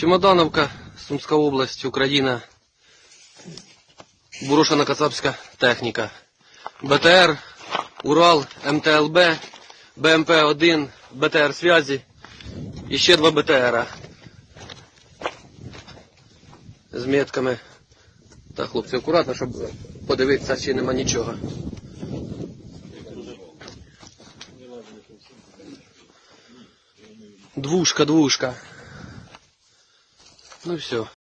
Чемодановка, Сумська область, Україна. Бурошена кацапська техніка. БТР, Урал, МТЛБ, БМП-1, БТР связі і ще два БТРа. З метками. Так, хлопці, акуратно, щоб подивитися, чи нема нічого. Двушка, двушка. Ну все.